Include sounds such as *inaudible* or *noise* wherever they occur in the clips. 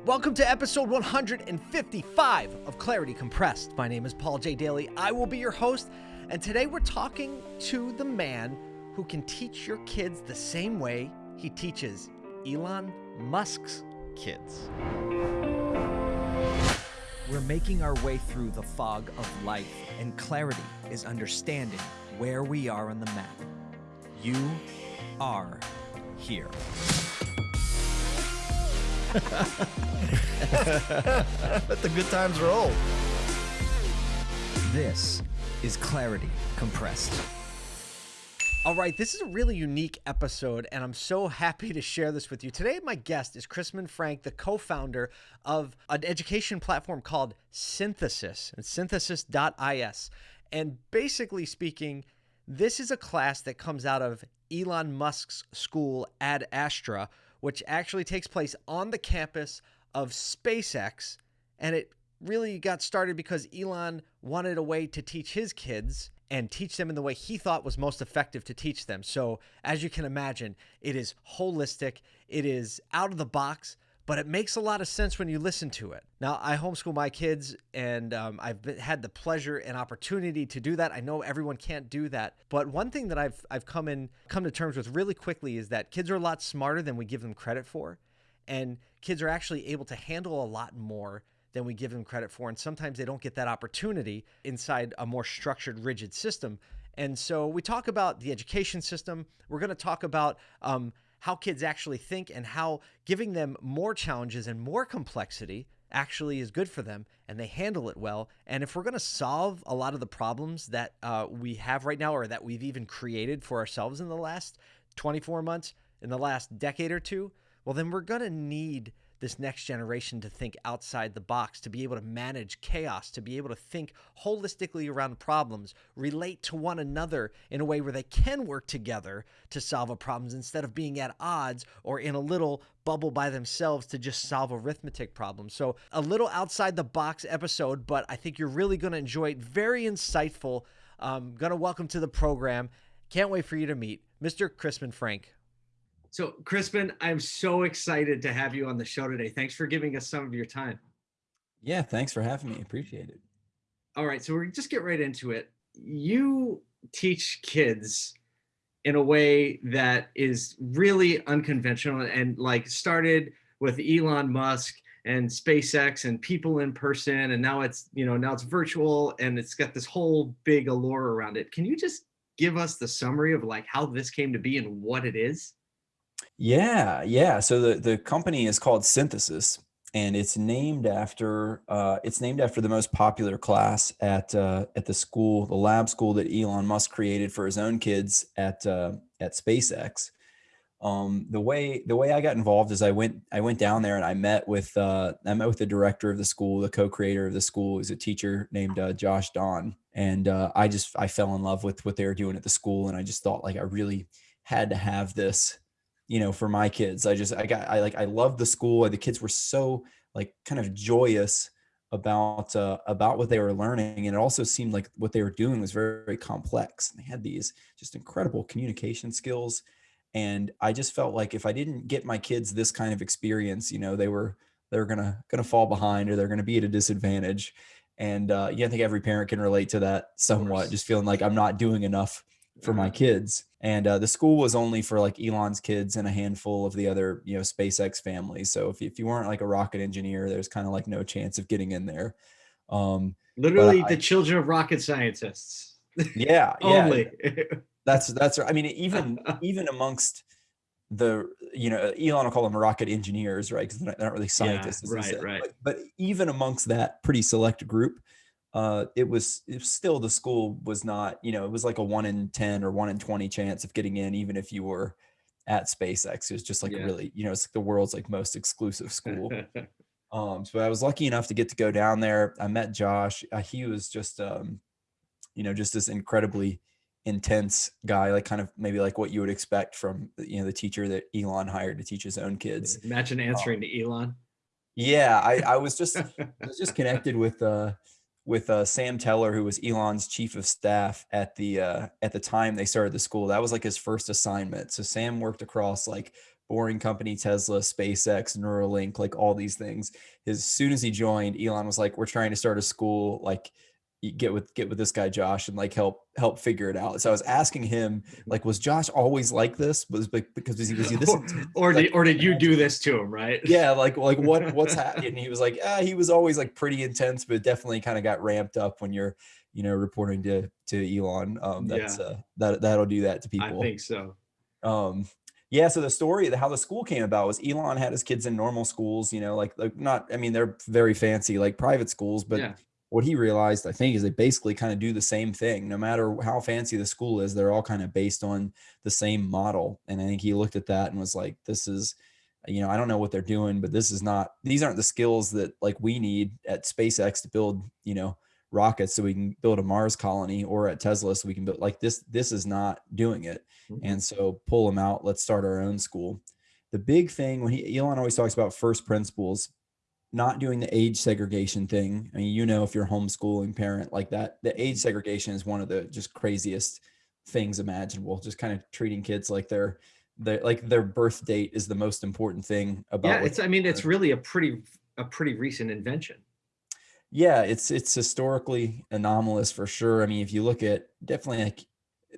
Welcome to episode 155 of Clarity Compressed. My name is Paul J. Daly. I will be your host, and today we're talking to the man who can teach your kids the same way he teaches Elon Musk's kids. We're making our way through the fog of life, and clarity is understanding where we are on the map. You are here. *laughs* Let the good times roll. This is Clarity Compressed. All right, this is a really unique episode, and I'm so happy to share this with you. Today, my guest is Chrisman Frank, the co founder of an education platform called Synthesis and synthesis.is. And basically speaking, this is a class that comes out of Elon Musk's school, Ad Astra, which actually takes place on the campus of SpaceX. And it really got started because Elon wanted a way to teach his kids and teach them in the way he thought was most effective to teach them. So, as you can imagine, it is holistic, it is out of the box, but it makes a lot of sense when you listen to it. Now, I homeschool my kids, and um, I've been, had the pleasure and opportunity to do that. I know everyone can't do that, but one thing that I've I've come in come to terms with really quickly is that kids are a lot smarter than we give them credit for, and kids are actually able to handle a lot more than we give them credit for. And sometimes they don't get that opportunity inside a more structured, rigid system. And so we talk about the education system. We're going to talk about um, how kids actually think and how giving them more challenges and more complexity actually is good for them and they handle it well. And if we're going to solve a lot of the problems that uh, we have right now or that we've even created for ourselves in the last 24 months, in the last decade or two, well, then we're going to need this next generation to think outside the box, to be able to manage chaos, to be able to think holistically around problems, relate to one another in a way where they can work together to solve a problems instead of being at odds or in a little bubble by themselves to just solve arithmetic problems. So, a little outside the box episode, but I think you're really going to enjoy it. Very insightful. Um, going to welcome to the program. Can't wait for you to meet Mr. Chrisman Frank. So, Chrisman, I'm so excited to have you on the show today. Thanks for giving us some of your time. Yeah, thanks for having me. Appreciate it. All right, so we're just get right into it. You teach kids in a way that is really unconventional and like started with Elon Musk and SpaceX and people in person and now it's, you know, now it's virtual and it's got this whole big allure around it. Can you just give us the summary of like how this came to be and what it is? Yeah, yeah. So the the company is called Synthesis, and it's named after uh, it's named after the most popular class at uh, at the school, the lab school that Elon Musk created for his own kids at uh, at SpaceX. Um, the way the way I got involved is I went I went down there and I met with uh, I met with the director of the school, the co-creator of the school, is a teacher named uh, Josh Dahn, and uh, I just I fell in love with what they were doing at the school, and I just thought like I really had to have this you know, for my kids. I just, I got, I like, I loved the school. The kids were so like kind of joyous about, uh, about what they were learning. And it also seemed like what they were doing was very, very complex. And they had these just incredible communication skills. And I just felt like if I didn't get my kids this kind of experience, you know, they were, they were gonna, gonna fall behind or they're going to be at a disadvantage. And, uh, yeah, I think every parent can relate to that somewhat, just feeling like I'm not doing enough for my kids. And uh, the school was only for like Elon's kids and a handful of the other, you know, SpaceX families. So if, if you weren't like a rocket engineer, there's kind of like no chance of getting in there. Um, Literally the I, children of rocket scientists. *laughs* Yeah. only. Yeah. that's, that's, I mean, even, *laughs* even amongst the, you know, Elon will call them rocket engineers, right? Cause they're not, really scientists. Yeah, right, right. But, but even amongst that pretty select group, uh, it was, it was still the school was not, you know, it was like a one in 10 or one in 20 chance of getting in, even if you were at SpaceX. It was just like yeah. really, you know, it's like the world's like most exclusive school. *laughs* um, so I was lucky enough to get to go down there. I met Josh. Uh, he was just, um, you know, just this incredibly intense guy, like kind of maybe like what you would expect from, you know, the teacher that Elon hired to teach his own kids. Imagine answering um, to Elon. Yeah, I, I was just, *laughs* I was just connected with, uh, with uh, Sam Teller, who was Elon's chief of staff at the uh, at the time they started the school. That was like his first assignment. So Sam worked across like Boring Company, Tesla, SpaceX, Neuralink, like all these things. As soon as he joined, Elon was like, "We're trying to start a school. Like, get with get with this guy Josh and like help help figure it out." So I was asking him, like, was Josh always like this? Was because was he was he this? *laughs* or, or like, did or did you do this to him? Right? *laughs* Yeah, like like what *laughs* what's happening? And he was like, ah, he was always like pretty intense, but definitely kind of got ramped up when you're you know reporting to to Elon. Um, that's Yeah. uh, that that'll do that to people. I think so. Um, yeah. So the story, the, how the school came about was Elon had his kids in normal schools, you know, like, like not, I mean, they're very fancy, like private schools, but yeah. What he realized, I think, is they basically kind of do the same thing. No matter how fancy the school is, they're all kind of based on the same model. And I think he looked at that and was like, this is, you know, I don't know what they're doing, but this is not, these aren't the skills that like we need at SpaceX to build, you know, rockets so we can build a Mars colony or at Tesla so we can build like this. This is not doing it. Mhm. And so pull them out. Let's start our own school. The big thing when he Elon always talks about first principles, not doing the age segregation thing. I mean, you know, if you're a homeschooling parent like that, the age mm-hmm. segregation is one of the just craziest things imaginable. Just kind of treating kids like their their like their birth date is the most important thing about yeah. It's. I mean, it's really a pretty a pretty recent invention. yeah it's it's historically anomalous for sure i mean if you look at definitely like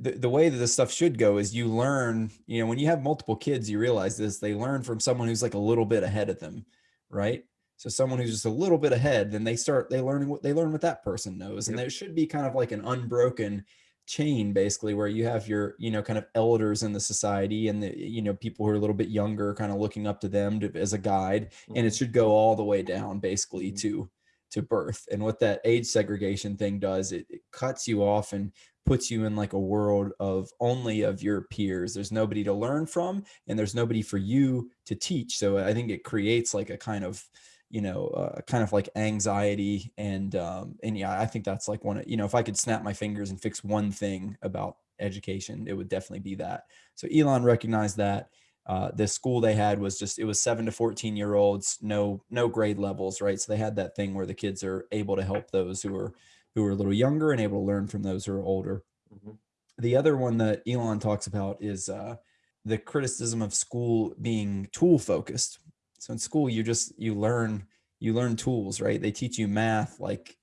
the, the way that this stuff should go is you learn you know when you have multiple kids you realize this they learn from someone who's like a little bit ahead of them right so someone who's just a little bit ahead then they start they learn what they learn what that person knows. And Yep. there should be kind of like an unbroken chain basically where you have your you know kind of elders in the society and the you know people who are a little bit younger kind of looking up to them to, as a guide. And it should go all the way down basically Mhm. to to birth. And what that age segregation thing does it, it cuts you off and puts you in like a world of only of your peers. There's nobody to learn from and there's nobody for you to teach. So i think it creates like a kind of you know uh, kind of like anxiety and um and yeah i think that's like one of you know if i could snap my fingers and fix one thing about education it would definitely be that. So elon recognized that uh, the school they had was just it was seven to 14 year olds no no grade levels right? So they had that thing where the kids are able to help those who are who are a little younger and able to learn from those who are older. Mhm. the other one that elon talks about is uh, the criticism of school being tool focused so in school you just you learn you learn tools right they teach you math like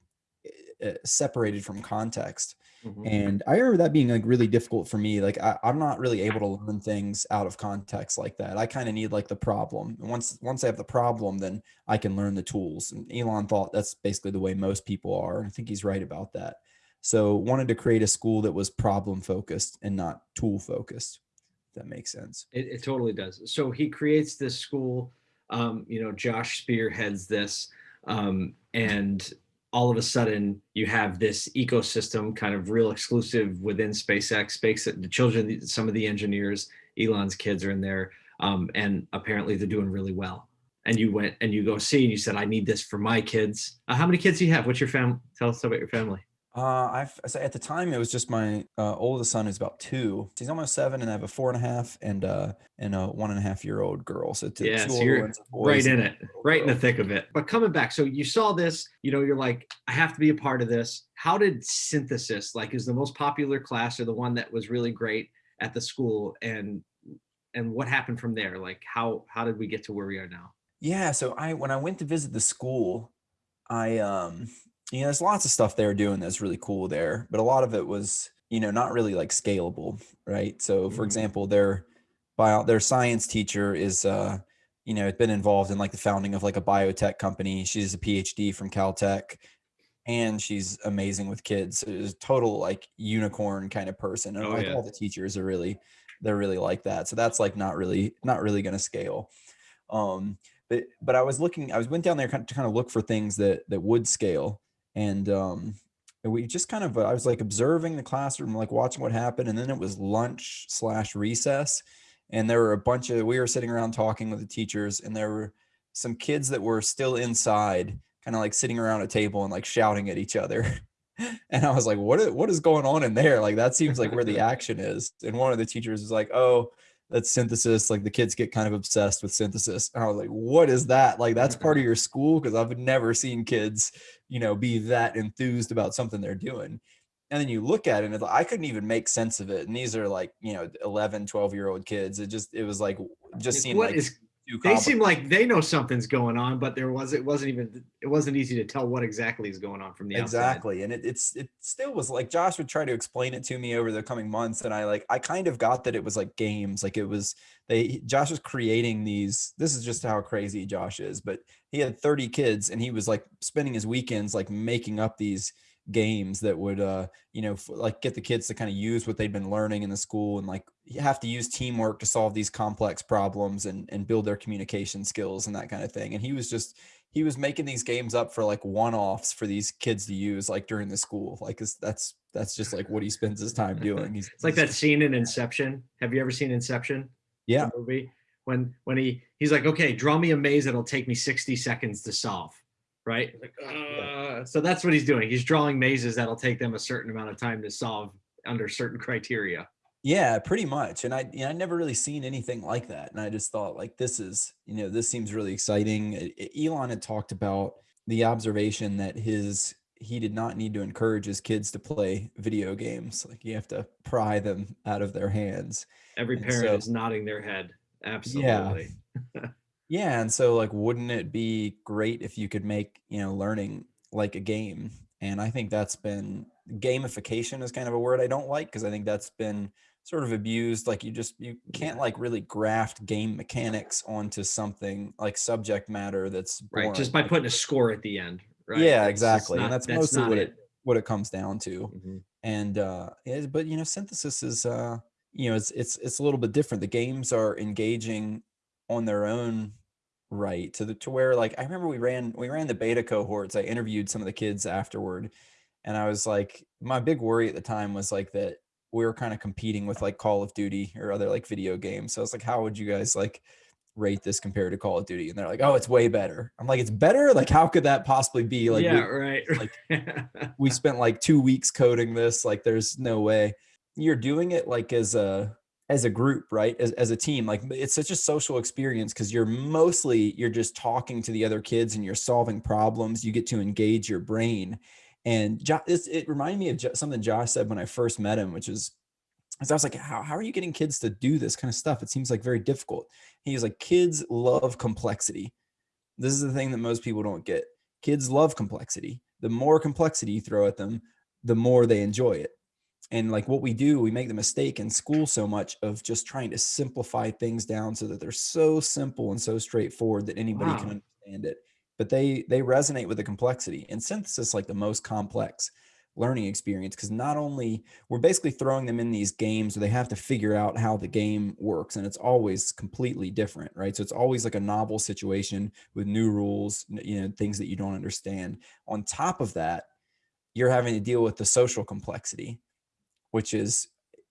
uh, separated from context Mhm. and I remember that being like really difficult for me. Like I, I'm not really able to learn things out of context like that. I kind of need like the problem. And once once I have the problem, then I can learn the tools. And Elon thought that's basically the way most people are. And I think he's right about that. So wanted to create a school that was problem focused and not tool focused. If that makes sense. It, it totally does. So he creates this school. Um, you know, Josh spearheads this, um, and all of a sudden you have this ecosystem, kind of real exclusive within SpaceX. Space the children, some of the engineers, Elon's kids are in there, um, and apparently they're doing really well. And you went and you go see, and you said, "I need this for my kids." Uh, how many kids do you have? What's your family? Tell us about your family. Uh, I've so at the time it was just my uh, oldest son who's about two. He's almost seven, and I have a four and a half and uh and a one and a half year old girl. So two, Yeah, two so you're right in it, right in the thick of it. But coming back, so you saw this, you know, you're like, I have to be a part of this. How did synthesis, like, is the most popular class or the one that was really great at the school, and and what happened from there? Like, how how did we get to where we are now? Yeah, so I when I went to visit the school, I um you know there's lots of stuff they were doing that's really cool there, but a lot of it was you know not really like scalable, right? So for Mhm. example, their bio their science teacher is uh you know been involved in like the founding of like a biotech company. She's a PhD from Caltech, and she's amazing with kids. Is total like unicorn kind of person, and Oh, like yeah. all the teachers are really they're really like that. So that's like not really not really going to scale. Um, but but I was looking, I was went down there kind of, to kind of look for things that that would scale, and um, we just kind of I was like observing the classroom, like watching what happened, and then it was lunch slash recess, and there were a bunch of we were sitting around talking with the teachers, and there were some kids that were still inside, kind of like sitting around a table and like shouting at each other. *laughs* And I was like, what is, what is going on in there? Like, that seems like where the *laughs* action is. And one of the teachers was like, oh, that's synthesis. Like the kids get kind of obsessed with synthesis. And I was like, what is that? Like, that's mm-hmm. part of your school? Because I've never seen kids, you know, be that enthused about something they're doing. And then you look at it and it's like, I couldn't even make sense of it. And these are like, you know, 11, 12 year old kids. It just, it was like, just seemed what like is- They seem like they know something's going on, but there was it wasn't even it wasn't easy to tell what exactly is going on from the outside. exactly and it, it's it still was like josh would try to explain it to me over the coming months and i like i kind of got that it was like games like it was they josh was creating these this is just how crazy josh is but he had 30 kids and he was like spending his weekends like making up these games that would uh you know like get the kids to kind of use what they've been learning in the school and like you have to use teamwork to solve these complex problems and and build their communication skills and that kind of thing and he was just he was making these games up for like one-offs for these kids to use like during the school like that's that's just like what he spends his time *laughs* doing he's It's like that scene in Inception. Have you ever seen Inception? yeah movie when when he he's like, okay, draw me a maze that'll take me 60 seconds to solve. Right. Like, uh, so that's what he's doing. He's drawing mazes that'll take them a certain amount of time to solve under certain criteria. Yeah, pretty much. And I, you know, I never really seen anything like that. And I just thought, like, this is, you know, this seems really exciting. Elon had talked about the observation that his he did not need to encourage his kids to play video games. Like, you have to pry them out of their hands. Every parent so- is nodding their head. Absolutely. Yeah, *laughs* and so like, wouldn't it be great if you could make you know learning like a game? And I think that's been gamification is kind of a word I don't like because I think that's been sort of abused. Like you just you can't like really graft game mechanics onto something like subject matter that's Right. Just boring. by putting a score at the end. Right. Yeah, That's exactly. And not- that's mostly what it- what it comes down to Mhm. and uh yeah, but you know synthesis is uh you know it's it's it's a little bit different the games are engaging on their own right to the to where like i remember we ran we ran the beta cohorts i interviewed some of the kids afterward and i was like my big worry at the time was like that we were kind of competing with like call of duty or other like video games so i was like how would you guys like rate this compared to call of duty? And they're like oh it's way better. I'm like it's better? Like how could that possibly be? Like we- yeah, right. like, *laughs* we spent like two weeks coding this like there's no way. You're doing it like as a as a group right as, as a team like it's such a social experience because you're mostly you're just talking to the other kids and you're solving problems you get to engage your brain and this, it reminded me of something josh said when i first met him which is I was like, how, how are you getting kids to do this kind of stuff? It seems like very difficult. He's like, kids love complexity. This is the thing that most people don't get. Kids love complexity. The more complexity you throw at them, the more they enjoy it. And like what we do, we make the mistake in school so much of just trying to simplify things down so that they're so simple and so straightforward that anybody can understand it. But they they resonate with the complexity. And synthesis like the most complex learning experience because not only we're basically throwing them in these games where they have to figure out how the game works and it's always completely different right so it's always like a novel situation with new rules you know things that you don't understand on top of that you're having to deal with the social complexity which is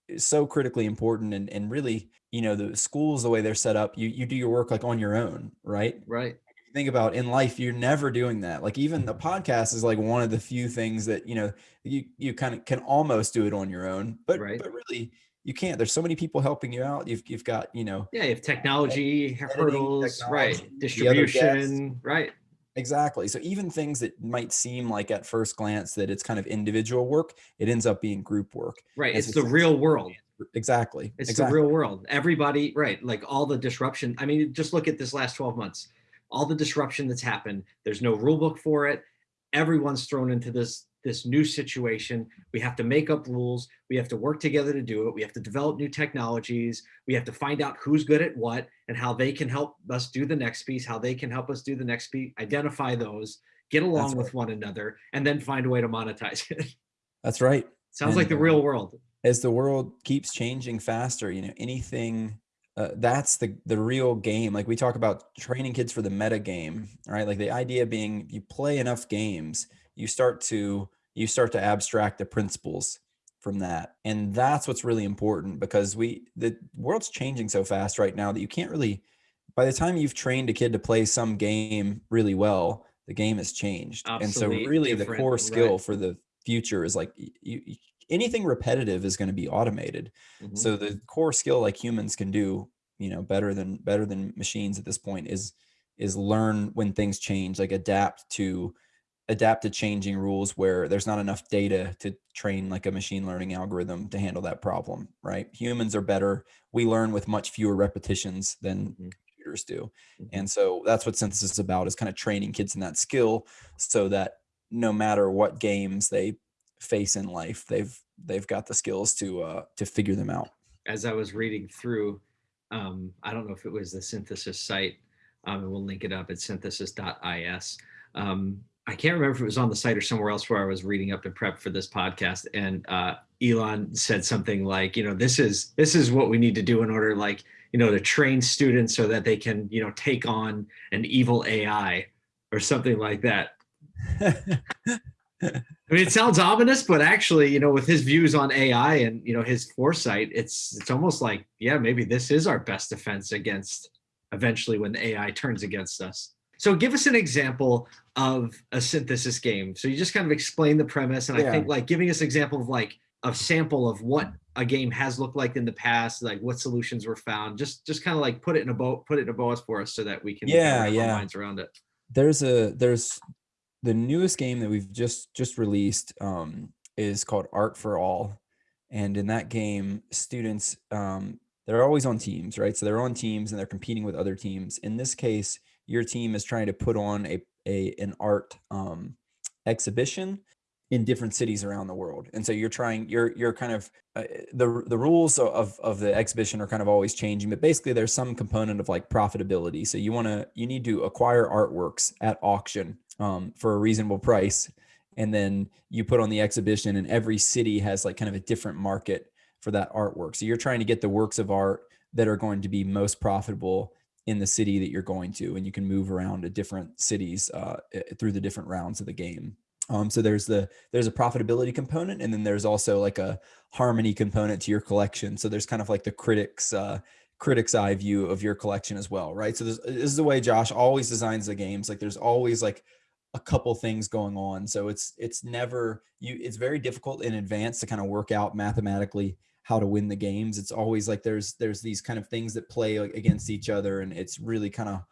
is so critically important and, and really you know the schools the way they're set up you you do your work like on your own right right. think about in life you're never doing that like even the mm-hmm. podcast is like one of the few things that you know you you kind of can almost do it on your own but Right. but really you can't there's so many people helping you out you've, you've got you know Yeah, you have technology hurdles, right? technology, guests. Distribution, right? Exactly so even things that might seem like at first glance that it's kind of individual work it ends up being group work Right. As It's the real world. exactly It's exactly the real world. Everybody, right? Like all the disruption. I mean, just look at this last 12 months. All the disruption that's happened. There's no rule book for it. Everyone's thrown into this this new situation. We have to make up rules. We have to work together to do it. We have to develop new technologies. We have to find out who's good at what and how they can help us do the next piece, how they can help us do the next piece, identify those, get along with right. one another, and then find a way to monetize it. *laughs* that's right Sounds like the uh, real world. as the world keeps changing faster you know anything uh, that's the the real game like we talk about training kids for the meta game right like the idea being you play enough games you start to you start to abstract the principles from that and that's what's really important because we the world's changing so fast right now that you can't really by the time you've trained a kid to play some game really well the game has changed and so really the core skill right. for the future is like you, you anything repetitive is going to be automated Mhm. so the core skill like humans can do you know better than better than machines at this point is is learn when things change like adapt to adapt to changing rules where there's not enough data to train like a machine learning algorithm to handle that problem, right? Humans are better. We learn with much fewer repetitions than Mhm. computers do. Mhm. And so that's what synthesis is about is kind of training kids in that skill so that no matter what games they face in life, they've they've got the skills to uh to figure them out. as I was reading through, um, I don't know if it was the synthesis site, um, and we'll link it up at synthesis.is. Um, I can't remember if it was on the site or somewhere else where I was reading up to prep for this podcast, and uh, Elon said something like, you know, this is this is what we need to do in order, like, you know, to train students so that they can, you know, take on an evil AI or something like that. I mean, it sounds ominous, but actually, you know, with his views on AI and you know his foresight, it's it's almost like, yeah, maybe this is our best defense against eventually when the AI turns against us. So, give us an example of a synthesis game. So you just kind of explain the premise, and I think like giving us an example of like a sample of what a game has looked like in the past, like what solutions were found. Just just kind of like put it in a boat, put it in a boat for us, so that we can kinda Yeah, our yeah. minds around it. there's a there's the newest game that we've just just released um, is called Art for All, and in that game, students um, they're always on teams, right? So they're on teams and they're competing with other teams. In this case, your team is trying to put on a a an art um, exhibition in different cities around the world, and so you're trying you're you're kind of uh, the the rules of of the exhibition are kind of always changing but basically there's some component of like profitability. So you want to you need to acquire artworks at auction um, for a reasonable price and then you put on the exhibition and every city has like kind of a different market for that artwork. So you're trying to get the works of art that are going to be most profitable in the city that you're going to and you can move around to different cities uh, through the different rounds of the game um, so there's the there's a profitability component and then there's also like a harmony component to your collection. So there's kind of like the critics uh critics eye view of your collection as well, right? So this, this is the way Josh always designs the games. Like there's always like a couple things going on. So it's it's never you it's very difficult in advance to kind of work out mathematically how to win the games. It's always like there's there's these kind of things that play against each other and it's really kind of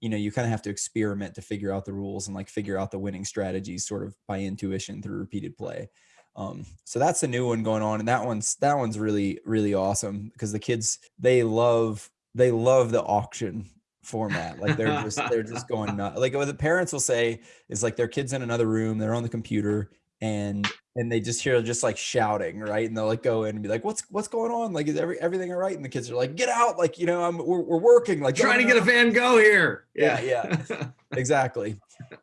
you know you kind of have to experiment to figure out the rules and like figure out the winning strategies sort of by intuition through repeated play um so that's the new one going on and that one's that one's really really awesome because the kids they love they love the auction format like they're just they're just going *laughs* nuts like what the parents will say is like their kids in another room they're on the computer and and they just hear just like shouting right and they'll like go in and be like what's what's going on? Like is every, everything all right? And the kids are like get out like you know i'm we're, we're working like Trying to "No, get a Van Gogh here. Yeah, yeah. *laughs* exactly.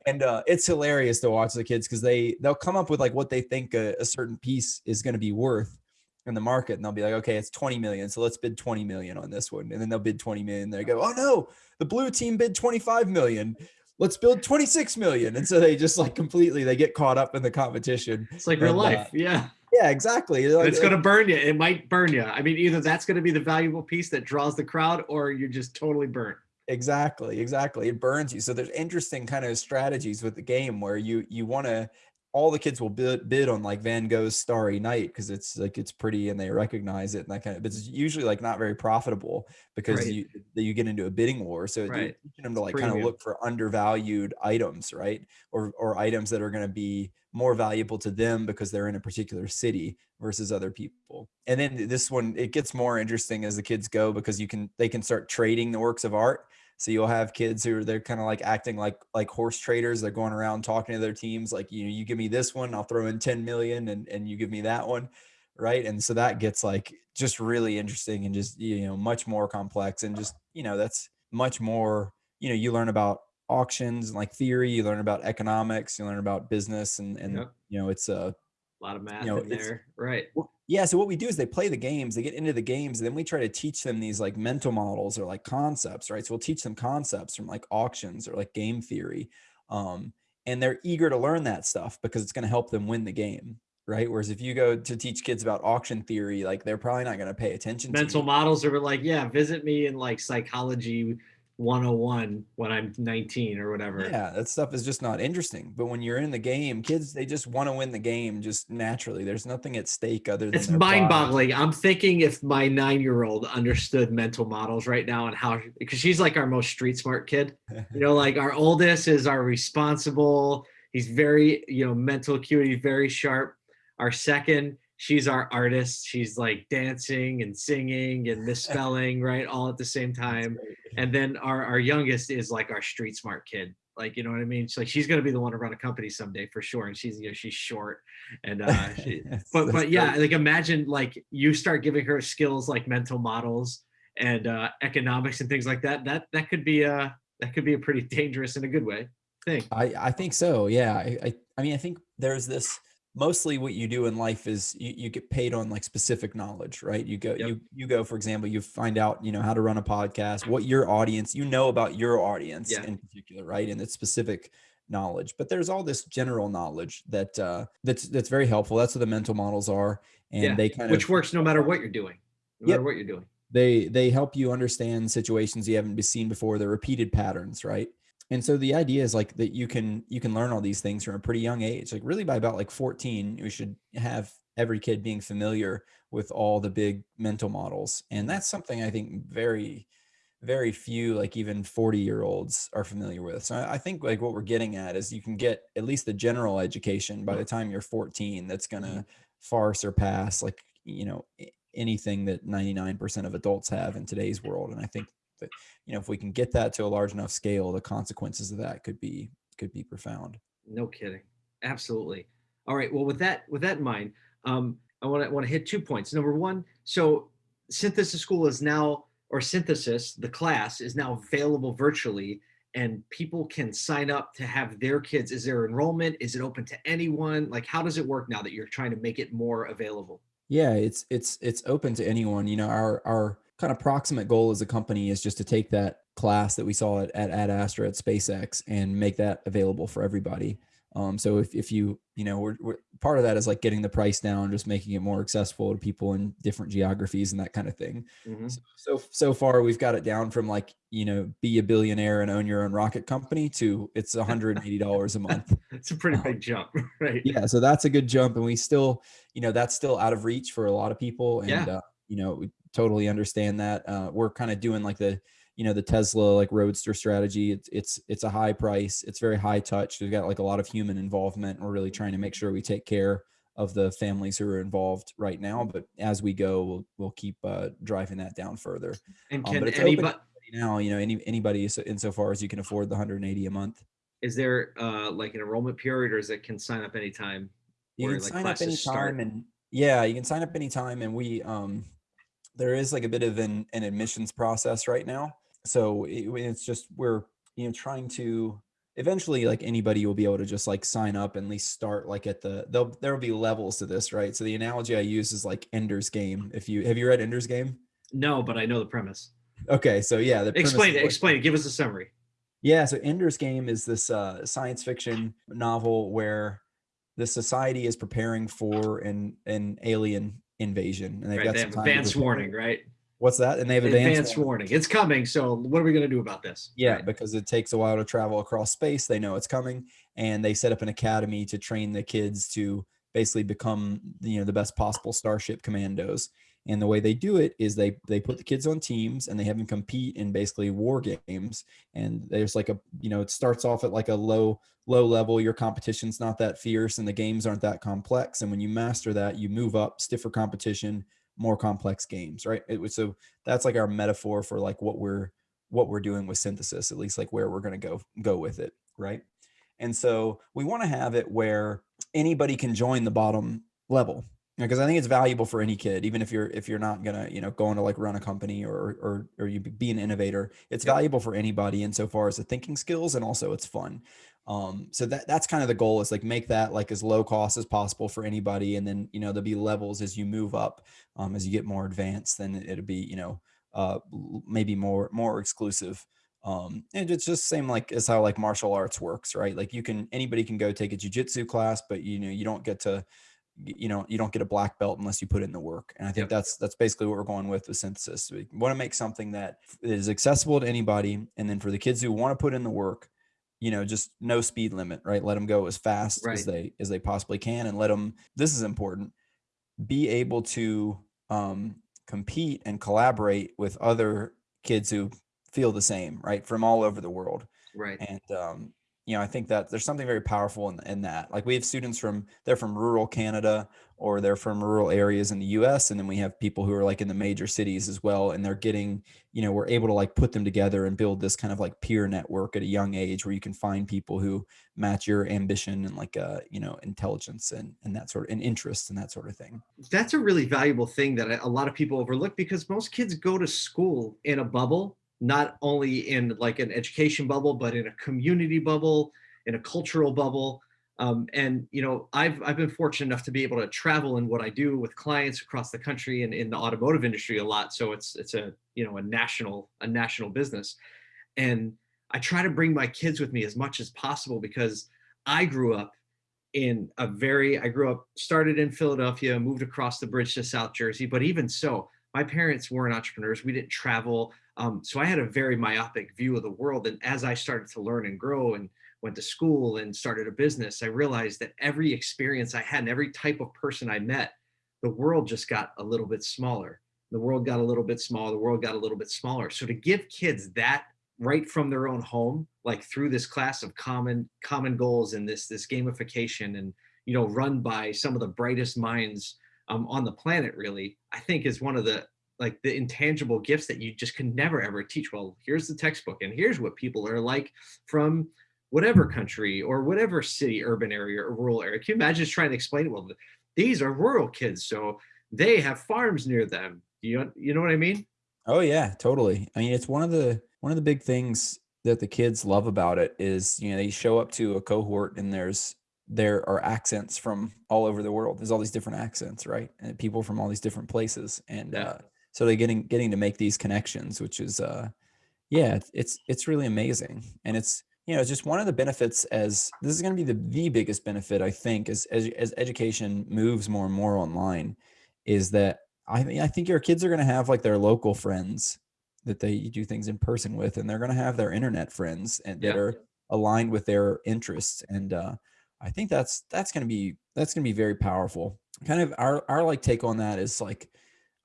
And uh it's hilarious to watch the kids because they they'll come up with like what they think a, a certain piece is going to be worth in the market and they'll be like okay it's 20 million so let's bid 20 million on this one. And then they'll bid 20 million they go oh no the blue team bid 25 million let's build 26 million and so they just like completely they get caught up in the competition It's like real uh, life. yeah. yeah exactly Like- It's going to burn you. It might burn you. I mean, either that's going to be the valuable piece that draws the crowd or you're just totally burnt. Exactly, exactly. It burns you. So there's interesting kind of strategies with the game where you you want to all the kids will bid, bid on like Van Gogh's Starry Night because it's like it's pretty and they recognize it and that kind of. But it's usually like not very profitable because Right. you that you get into a bidding war. So you're teaching them to like kind of look for undervalued items, right? Or or items that are going to be more valuable to them because they're in a particular city versus other people. And then this one it gets more interesting as the kids go because you can they can start trading the works of art. So you'll have kids who are they're kind of like acting like like horse traders. They're going around talking to their teams like you know you give me this one, I'll throw in 10 million and and you give me that one, right? And so that gets like just really interesting and just you know much more complex and just you know that's much more you know you learn about auctions and like theory, you learn about economics, you learn about business and and Yep. you know it's a A lot of math know, in there. Right. yeah, so what we do is they play the games, they get into the games, and then we try to teach them these like mental models or like concepts, right? So we'll teach them concepts from like auctions or like game theory. Um, and they're eager to learn that stuff because it's going to help them win the game, right? Whereas if you go to teach kids about auction theory, like they're probably not going to pay attention Mental to you. models are like, yeah, visit me in like psychology 101 when I'm 19 or whatever. Yeah, that stuff is just not interesting. But when you're in the game, kids they just want to win the game just naturally. There's nothing at stake other than It's mind boggling. I'm thinking if my nine year old understood mental models right now and how, because she's like our most street smart kid. You know, like our oldest is our responsible, he's very you know mental acuity very sharp our second she's our artist. She's like dancing and singing and misspelling *laughs* right all at the same time. and then our our youngest is like our street smart kid. Like you know what i mean? She's like she's going to be the one to run a company someday for sure. And she's you know she's short and uh *laughs* she, but but yeah like imagine like you start giving her skills like mental models and uh economics and things like that that that could be a that could be a pretty dangerous in a good way thing. I, I think so. Yeah. I, I, I mean, I think there's this mostly what you do in life is you, you get paid on like specific knowledge, right? You go, Yep. you, you go, for example, you find out, you know, how to run a podcast, what your audience, you know about your audience Yeah. in particular, right? And it's specific knowledge, but there's all this general knowledge that, uh, that's, that's very helpful. That's what the mental models are. And Yeah, they kind of which of, works no matter what you're doing no Yep. matter what you're doing they they help you understand situations you haven't been seen before the repeated patterns right and so the idea is like that you can you can learn all these things from a pretty young age like really by about like 14 you should have every kid being familiar with all the big mental models. And that's something i think very very few like even 40 year olds are familiar with. So I, I think like what we're getting at is you can get at least the general education by the mm-hmm. time you're 14 that's mm-hmm. going to far surpass like you know anything that 99% of adults have in today's world. And i think that you know if we can get that to a large enough scale the consequences of that could be could be profound No kidding. Absolutely. All right. Well, with that with that in mind, um, I want to want to hit two points. Number one, so Synthesis School is now, or Synthesis, the class is now available virtually, and people can sign up to have their kids. Is there enrollment? Is it open to anyone? Like, how does it work now that you're trying to make it more available? Yeah, it's it's it's open to anyone. You know, our our kind of proximate goal as a company is just to take that class that we saw at at Ad Astra at SpaceX and make that available for everybody. Um, so if if you you know we're, we're part of that is like getting the price down, just making it more accessible to people in different geographies and that kind of thing. Mhm. So so so far we've got it down from like you know be a billionaire and own your own rocket company to it's $180 a month. *laughs* It's a pretty big jump, *laughs* right? yeah so that's a good jump and we still you know that's still out of reach for a lot of people and Yeah. uh, you know totally understand that uh, we're kind of doing like the you know the tesla like roadster strategy it's it's it's a high price it's very high touch we've got like a lot of human involvement we're really trying to make sure we take care of the families who are involved right now but as we go we'll we'll keep uh, driving that down further And Um, can open anybody? now you know any anybody so- insofar as you can afford the 180 a month Is there uh, like an enrollment period, or is it can sign up anytime? You can like, sign up classes start? and yeah, you can sign up anytime and we um there is like a bit of an, an admissions process right now. So it, it's just we're you know trying to eventually like anybody will be able to just like sign up and at least start like at the there'll there'll be levels to this, right? So the analogy I use is like Ender's Game. If you have you read Ender's Game? No, but I know the premise. Okay, so yeah, the Explain it. Explain it. Give us a summary. yeah, so Ender's Game is this uh, science fiction novel where the society is preparing for an an alien invasion, and they've Right. got They some have advance warning, right? What's that? And they have Advance, advanced, warning. warning. It's coming. So what are we going to do about this? Yeah, Right. because it takes a while to travel across space. They know it's coming, and they set up an academy to train the kids to basically become you know the best possible Starship Commandos. And the way they do it is they they put the kids on teams and they have them compete in basically war games. And there's like a you know it starts off at like a low low level. Your competition's not that fierce and the games aren't that complex. And when you master that, you move up stiffer competition, more complex games, right? It so that's like our metaphor for like what we're what we're doing with synthesis, at least like where we're going to go go with it, right? And so we want to have it where anybody can join the bottom level because I think it's valuable for any kid, even if you're if you're not gonna you know going to like run a company or or or you be an innovator. It's Yep. valuable for anybody insofar as the thinking skills and also it's fun. Um, so that that's kind of the goal is like make that like as low cost as possible for anybody, and then you know there'll be levels as you move up, um, as you get more advanced, then it'll be you know uh maybe more more exclusive um and it's just same like as how like martial arts works right like you can anybody can go take a jujitsu class but you know you don't get to you know you don't get a black belt unless you put in the work and i think Yep. that's that's basically what we're going with with synthesis we want to make something that is accessible to anybody and then for the kids who want to put in the work you know just no speed limit right let them go as fast Right. as they as they possibly can and let them this is important be able to um, compete and collaborate with other kids who feel the same, right, from all over the world. Right. And um, you know, I think that there's something very powerful in, in that. Like we have students from they're from rural Canada or they're from rural areas in the US. And then we have people who are like in the major cities as well. And they're getting, you know, we're able to like put them together and build this kind of like peer network at a young age where you can find people who match your ambition and like uh, you know, intelligence and and that sort of and interest and that sort of thing. That's a really valuable thing that a lot of people overlook because most kids go to school in a bubble not only in like an education bubble, but in a community bubble, in a cultural bubble. Um, and you know, I've I've been fortunate enough to be able to travel in what I do with clients across the country and in the automotive industry a lot. So it's it's a you know a national a national business, and I try to bring my kids with me as much as possible because I grew up in a very I grew up started in Philadelphia, moved across the bridge to South Jersey, but even so, my parents weren't entrepreneurs. We didn't travel. Um, so I had a very myopic view of the world. And as I started to learn and grow and went to school and started a business, I realized that every experience I had and every type of person I met, the world just got a little bit smaller. The world got a little bit smaller. The world got a little bit smaller. So to give kids that right from their own home, like through this class of common common goals and this this gamification and you know run by some of the brightest minds um, on the planet, really, I think is one of the like the intangible gifts that you just can never ever teach. Well, here's the textbook, and here's what people are like from whatever country or whatever city, urban area, or rural area. Can you imagine just trying to explain it? Well, these are rural kids, so they have farms near them. You you know what I mean? Oh yeah, totally. I mean, it's one of the one of the big things that the kids love about it is you know they show up to a cohort and there's there are accents from all over the world. There's all these different accents, right? And people from all these different places, and yeah. uh, so they're getting getting to make these connections which is uh yeah it's it's really amazing and it's you know it's just one of the benefits as this is going to be the the biggest benefit i think as as, as education moves more and more online is that i i think your kids are going to have like their local friends that they do things in person with and they're going to have their internet friends and that are aligned with their interests and uh i think that's that's going to be that's going to be very powerful kind of our our like take on that is like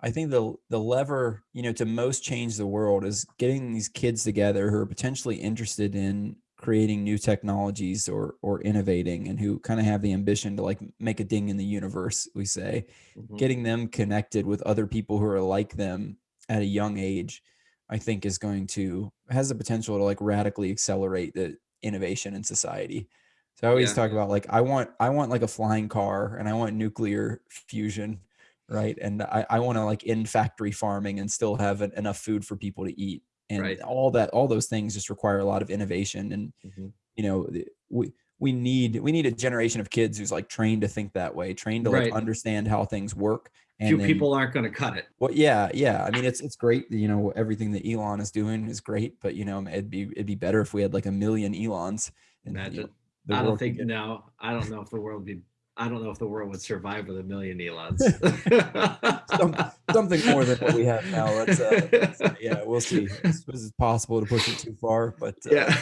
I think the the lever, you know, to most change the world is getting these kids together who are potentially interested in creating new technologies or or innovating and who kind of have the ambition to like make a ding in the universe, we say. Mm-hmm. Getting them connected with other people who are like them at a young age, I think is going to has the potential to like radically accelerate the innovation in society. So I always yeah. talk about like I want I want like a flying car and I want nuclear fusion right and i, I want to like in factory farming and still have an, enough food for people to eat and right. all that all those things just require a lot of innovation and mm-hmm. you know we we need we need a generation of kids who's like trained to think that way trained to like right. understand how things work and few then, people aren't going to cut it well yeah yeah i mean it's it's great you know everything that elon is doing is great but you know it'd be it'd be better if we had like a million elons and, imagine you know, i don't think no i don't know if the world be I don't know if the world would survive with a million Elons. *laughs* Some, something more than what we have now. Let's, uh, let's yeah, we'll see. This is possible to push it too far, but uh, yeah,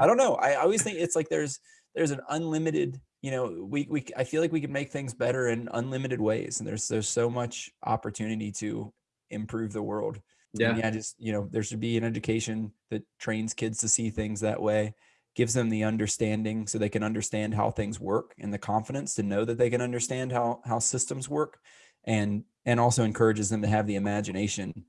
I don't know. I always think it's like there's there's an unlimited. You know, we we I feel like we can make things better in unlimited ways, and there's there's so much opportunity to improve the world. Yeah, and yeah. Just you know, there should be an education that trains kids to see things that way gives them the understanding so they can understand how things work and the confidence to know that they can understand how how systems work. And and also encourages them to have the imagination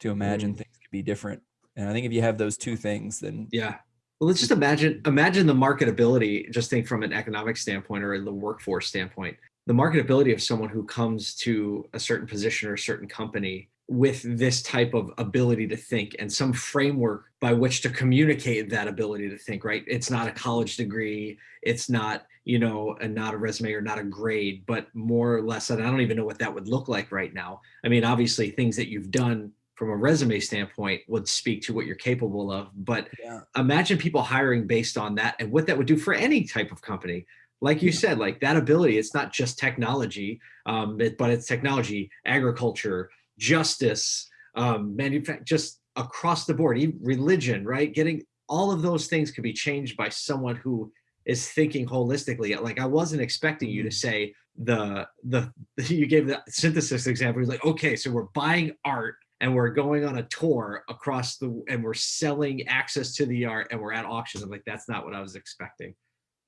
to imagine mm. things could be different. And i think if you have those two things then yeah. Well let's just imagine imagine the marketability just think from an economic standpoint or in the workforce standpoint. The marketability of someone who comes to a certain position or a certain company with this type of ability to think and some framework by which to communicate that ability to think right? It's not a college degree. It's not you know and not a resume or not a grade but more or less and i don't even know what that would look like right now. I mean obviously things that you've done from a resume standpoint would speak to what you're capable of but yeah. imagine people hiring based on that and what that would do for any type of company. Like you said like that ability it's not just technology um, it, but it's technology agriculture justice, um, just across the board, even religion, right? Getting all of those things could be changed by someone who is thinking holistically. Like I wasn't expecting you to mm-hmm. say the the *laughs* you gave the synthesis example. He's like, okay, so we're buying art and we're going on a tour across the and we're selling access to the art and we're at auctions. I'm like, that's not what I was expecting.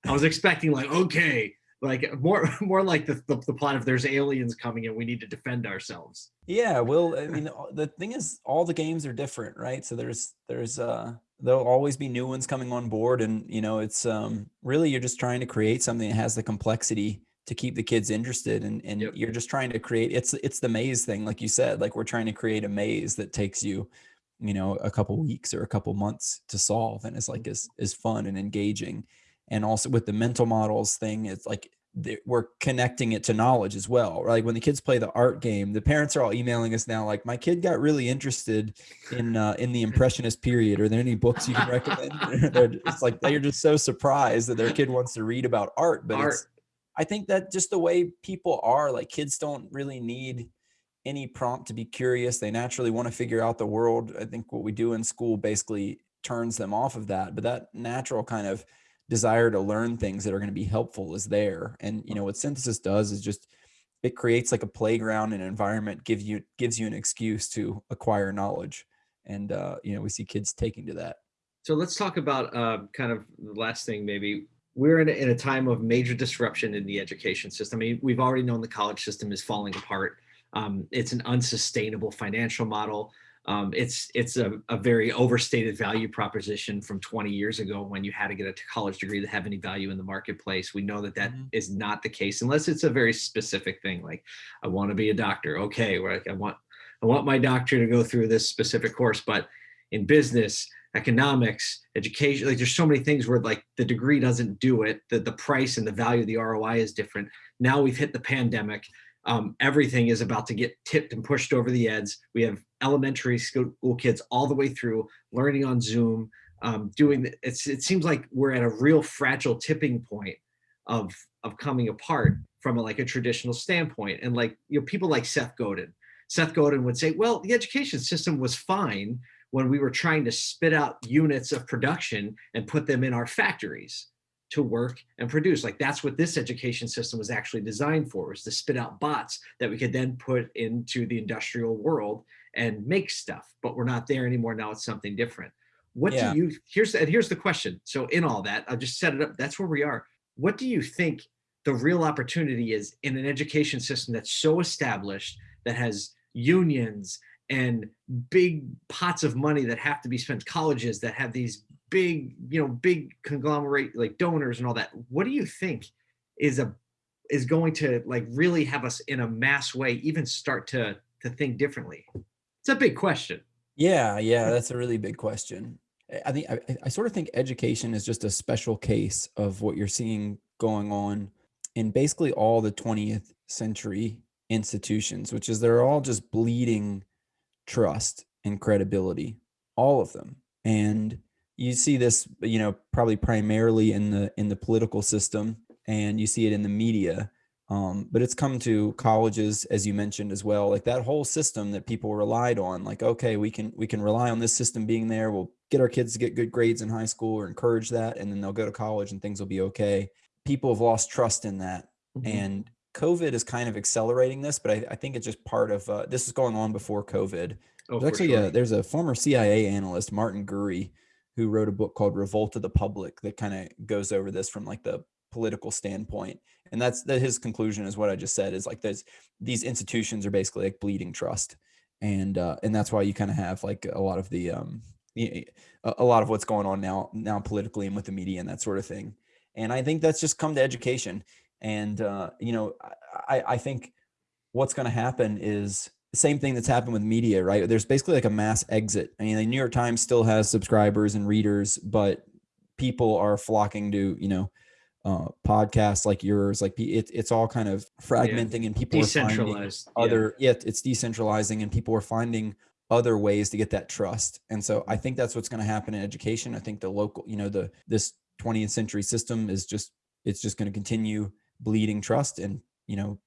I was expecting like, okay, like more *laughs* more like the, the, the plot if there's aliens coming and we need to defend ourselves. Yeah, well, *laughs* I mean, the thing is, all the games are different, right? So there's there's uh there'll always be new ones coming on board, and you know, it's um really you're just trying to create something that has the complexity to keep the kids interested and, and yep. you're just trying to create it's it's the maze thing like you said like we're trying to create a maze that takes you you know a couple weeks or a couple months to solve and it's like is is fun and engaging and also with the mental models thing it's like we're connecting it to knowledge as well right? like when the kids play the art game the parents are all emailing us now like my kid got really interested in uh, in the impressionist period are there any books you can recommend *laughs* it's like they're just so surprised that their kid wants to read about art but art. it's I think that just the way people are, like kids don't really need any prompt to be curious. They naturally want to figure out the world. I think what we do in school basically turns them off of that. But that natural kind of desire to learn things that are going to be helpful is there. And you know what synthesis does is just it creates like a playground and environment gives you gives you an excuse to acquire knowledge. And uh, you know we see kids taking to that. So let's talk about uh, kind of the last thing maybe we're in a, in a time of major disruption in the education system. I mean, we've already known the college system is falling apart. Um, it's an unsustainable financial model. Um, it's it's a, a, very overstated value proposition from 20 years ago when you had to get a college degree to have any value in the marketplace. We know that that mm-hmm. is not the case unless it's a very specific thing. Like, I want to be a doctor. Okay, like I want I want my doctor to go through this specific course, but in business, economics, education. Like there's so many things where like the degree doesn't do it. The, the price and the value of the ROI is different. Now we've hit the pandemic. Um, everything is about to get tipped and pushed over the edge. We have elementary school kids all the way through learning on Zoom, um, doing it's, it seems like we're at a real fragile tipping point of, of coming apart from a, like a traditional standpoint. And like, you know, people like Seth Godin, Seth Godin would say, well, the education system was fine when we were trying to spit out units of production and put them in our factories to work and produce. Like that's what this education system was actually designed for, was to spit out bots that we could then put into the industrial world and make stuff. But we're not there anymore. Now it's something different. What yeah. do you, here's, and here's the question. So in all that, I'll just set it up. That's where we are. What do you think the real opportunity is in an education system that's so established that has unions and big pots of money that have to be spent colleges that have these big you know big conglomerate like donors and all that what do you think is a is going to like really have us in a mass way even start to to think differently? It's a big question. Yeah yeah that's a really big question. I think I, I sort of think education is just a special case of what you're seeing going on in basically all the 20th century institutions which is they're all just bleeding trust and credibility, all of them. And you see this, you know, probably primarily in the in the political system, and you see it in the media. Um, but it's come to colleges, as you mentioned as well, like that whole system that people relied on. Like, okay, we can we can rely on this system being there. We'll get our kids to get good grades in high school or encourage that, and then they'll go to college and things will be okay. People have lost trust in that, mm-hmm. and COVID is kind of accelerating this, but I, I think it's just part of uh, this is going on before COVID. Oh, there's actually sure. a, there's a former CIA analyst, Martin Gurri, who wrote a book called Revolt of the Public that kind of goes over this from like the political standpoint. And that's that his conclusion is what I just said is like there's these institutions are basically like bleeding trust. And uh, and that's why you kind of have like a lot of the um a lot of what's going on now now politically and with the media and that sort of thing. And I think that's just come to education and uh, you know, I, I think what's going to happen is same thing that's happened with media, right? There's basically like a mass exit. I mean, the New York Times still has subscribers and readers, but people are flocking to, you know, uh, podcasts like yours. Like it, it's all kind of fragmenting, yeah. and people are finding other. Yeah. yeah, it's decentralizing, and people are finding other ways to get that trust. And so I think that's what's going to happen in education. I think the local, you know, the this 20th century system is just it's just going to continue bleeding trust and you know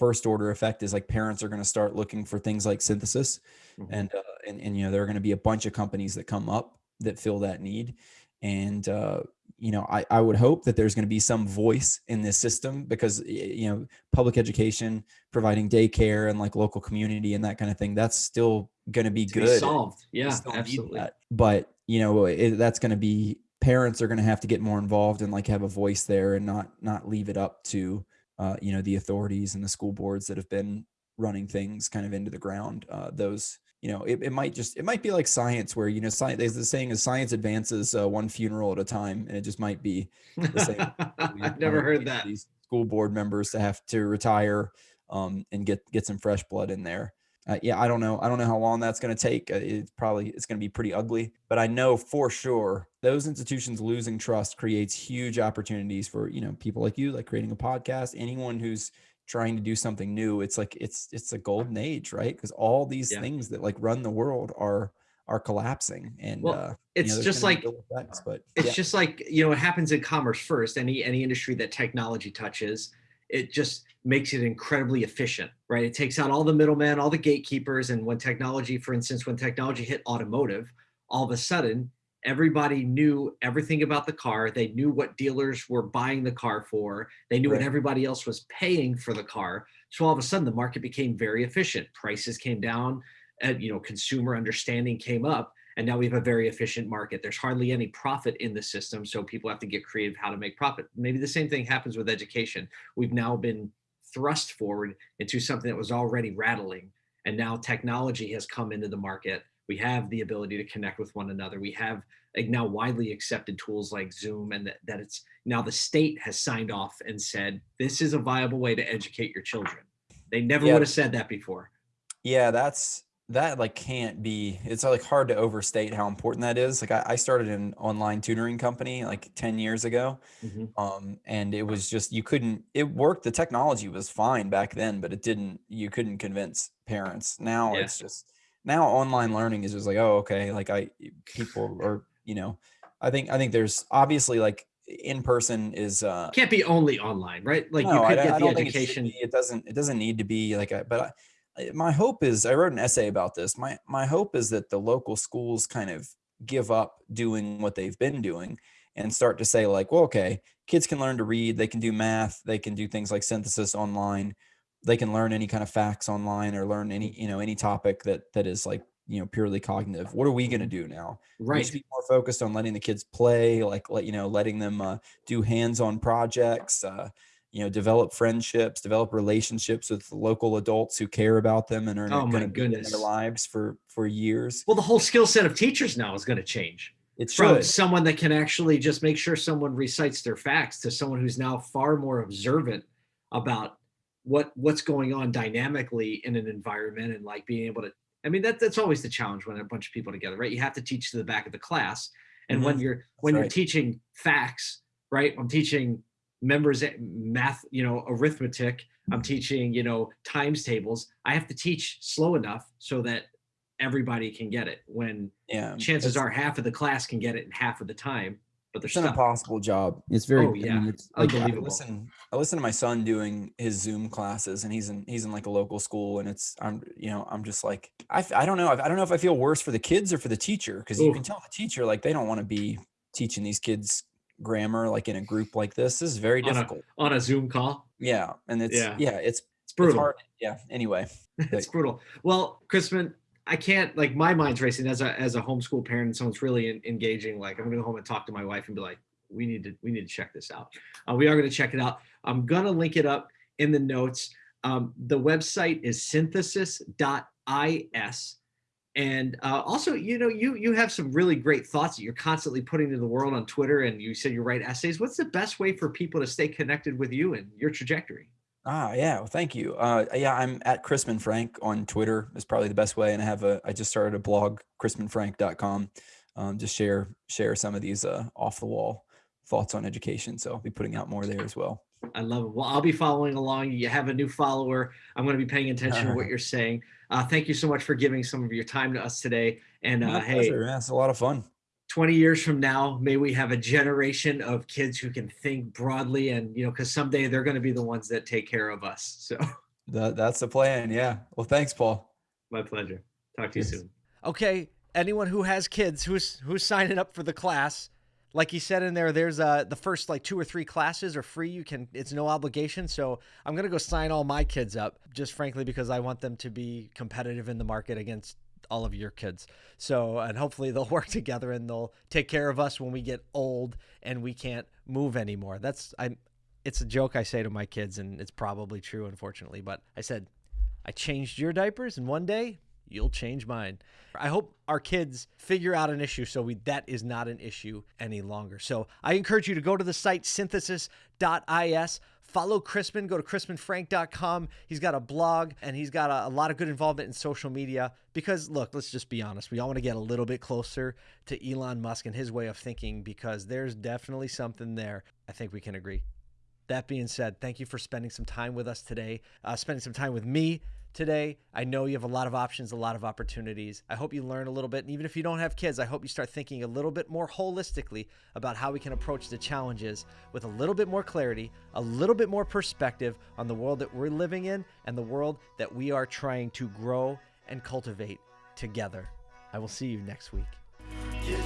first order effect is like parents are going to start looking for things like synthesis mm-hmm. and, uh, and and you know there are going to be a bunch of companies that come up that fill that need and uh, you know, I, I would hope that there's going to be some voice in this system because, you know, public education, providing daycare and like local community and that kind of thing, that's still going to be To be good. solved. Yeah, absolutely. But, you know, it, that's going to be parents are going to have to get more involved and like have a voice there and not, not leave it up to, uh, you know, the authorities and the school boards that have been running things kind of into the ground. Uh, those, you know, it, it might just, it might be like science where, you know, science, there's the saying is science advances uh, one funeral at a time. And it just might be the same. I've *laughs* never heard that. These school board members to have to retire um, and get, get some fresh blood in there. Uh, yeah, I don't know. I don't know how long that's going to take. Uh, it's probably it's going to be pretty ugly, but I know for sure those institutions losing trust creates huge opportunities for you know people like you, like creating a podcast. Anyone who's trying to do something new, it's like it's it's a golden age, right? Because all these Yeah. things that like run the world are are collapsing, and Well, uh, you know, it's just like effects, but it's yeah. just like you know it happens in commerce first any any industry that technology touches it just makes it incredibly efficient right it takes out all the middlemen all the gatekeepers and when technology for instance when technology hit automotive all of a sudden everybody knew everything about the car. They knew what dealers were buying the car for. They knew what everybody else was paying for the car. So all of a sudden the market became very efficient. Prices came down and you know consumer understanding came up and now we have a very efficient market. There's hardly any profit in the system so people have to get creative how to make profit. Maybe the same thing happens with education. We've now been thrust forward into something that was already rattling and now technology has come into the market we have the ability to connect with one another we have like now widely accepted tools like zoom and that, that it's now the state has signed off and said this is a viable way to educate your children they never Yeah. would have said that before Yeah, that's that like can't be it's like hard to overstate how important that is. Like I, I started an online tutoring company like 10 years ago. Mhm. Um, and it was just you couldn't it worked, the technology was fine back then, but it didn't you couldn't convince parents. Now Yeah. it's just now online learning is just like, oh, okay, like I people are, you know, I think I think there's obviously like in person is uh can't be only online right like no, you could I get the don't it education. It, doesn't. It doesn't need to be like a. But I, I- my hope is, I wrote an essay about this. My my hope is that the local schools kind of give up doing what they've been doing and start to say like, well, okay, kids can learn to read. They can do math. They can do things like synthesis online. They can learn any kind of facts online or learn any you know any topic that that is like you know purely cognitive. What are we going to do now? we right should be more focused on letting the kids play like let you know letting them uh, do hands-on projects uh, you know develop friendships develop relationships with local adults who care about them and are Oh my going to be in goodness. their lives for for years well the whole skill set of teachers now is going to change it's from should someone that can actually just make sure someone recites their facts to someone who's now far more observant about what what's going on dynamically in an environment and like being able to i mean that that's always the challenge when a bunch of people together right? You have to teach to the back of the class. And when mm-hmm. you're when you're teaching facts right? I'm teaching members eh, math you know arithmetic. I'm mm-hmm. teaching you know times tables. I have to teach slow enough so that everybody can get it when yeah chances are half of the class can get it in half of the time, but they're it's an stuck. impossible job it's very Oh, I yeah. mean, it's like I listen i listen to my son doing his zoom classes and he's in he's in like a local school and it's i'm you know i'm just like I I don't know i don't know if i feel worse for the kids or for the teacher because you can tell the teacher like they don't want to be teaching these kids grammar like in a group like this this is very On a- difficult on a Zoom call. yeah and it's Yeah. yeah, it's It's it's brutal. hard yeah anyway *laughs* it's brutal. Well, Chrisman, I can't like my mind's racing as a as a homeschool parent and someone's really en- engaging. Like I'm gonna go home and talk to my wife and be like, we need to we need to check this out. Uh, we are gonna check it out. I'm gonna link it up in the notes. Um, the website is synthesis.is. And uh, also, you know, you you have some really great thoughts that you're constantly putting to the world on Twitter, and you said you write essays. What's the best way for people to stay connected with you and your trajectory? Ah, yeah. Well, thank you. Uh, yeah, I'm at Chrisman Frank on Twitter is probably the best way. And I have a, I just started a blog, chrismanfrank.com. Um, just share, share some of these, uh, off the wall thoughts on education. So I'll be putting out more there as well. I love it. Well, I'll be following along. You have a new follower. I'm going to be paying attention to what *laughs* you're saying. Uh, thank you so much for giving some of your time to us today. And uh, hey, pleasure. Yeah, it's a lot of fun. 20 years from now, may we have a generation of kids who can think broadly and, you know, because someday they're going to be the ones that take care of us. So That, that's the plan. Yeah. Well, thanks, Paul. my pleasure. Talk to you Yes. soon. Okay, anyone who has kids who's who's signing up for the class, like he said in there, there's uh the first like two or three classes are free. You can it's no obligation. So I'm gonna go sign all my kids up, just frankly because I want them to be competitive in the market against all of your kids. So and hopefully they'll *laughs* work together and they'll take care of us when we get old and we can't move anymore. That's I it's a joke I say to my kids and it's probably true unfortunately, but I said I changed your diapers and one day you'll change mine. I hope our kids figure out an issue so we that is not an issue any longer. So I encourage you to go to the site synthesis.is. Follow Chrisman. Go to chrismanfrank.com. He's got a blog and he's got a, a lot of good involvement in social media. Because, look, let's just be honest. We all want to get a little bit closer to Elon Musk and his way of thinking because there's definitely something there. I think we can agree. That being said, thank you for spending some time with us today, uh, spending some time with me today. I know you have a lot of options, a lot of opportunities. I hope you learn a little bit. And even if you don't have kids, I hope you start thinking a little bit more holistically about how we can approach the challenges with a little bit more clarity, a little bit more perspective on the world that we're living in and the world that we are trying to grow and cultivate together. I will see you next week. You